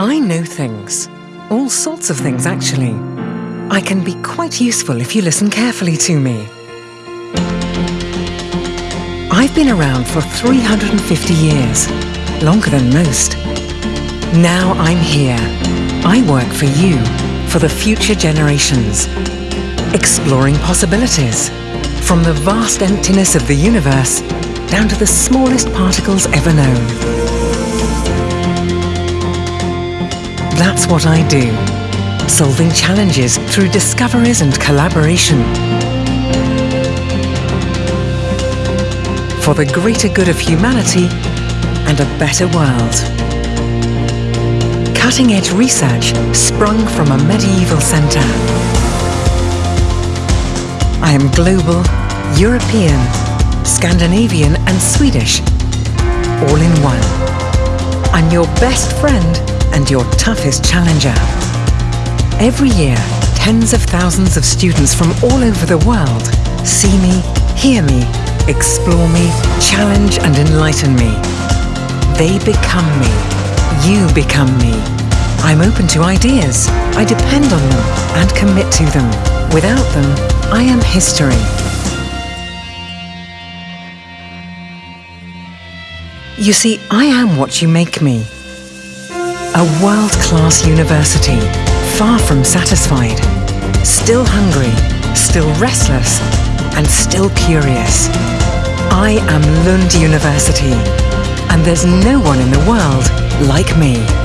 I know things. All sorts of things, actually. I can be quite useful if you listen carefully to me. I've been around for 350 years, longer than most. Now I'm here. I work for you, for the future generations. Exploring possibilities, from the vast emptiness of the universe down to the smallest particles ever known. That's what I do, solving challenges through discoveries and collaboration. For the greater good of humanity and a better world. Cutting-edge research sprung from a medieval centre. I am global, European, Scandinavian and Swedish, all in one. I'm your best friend and your toughest challenger. Every year, tens of thousands of students from all over the world see me, hear me, explore me, challenge and enlighten me. They become me. You become me. I'm open to ideas. I depend on them and commit to them. Without them, I am history. You see, I am what you make me. A world-class university, far from satisfied, still hungry, still restless, and still curious. I am Lund University, and there's no one in the world like me.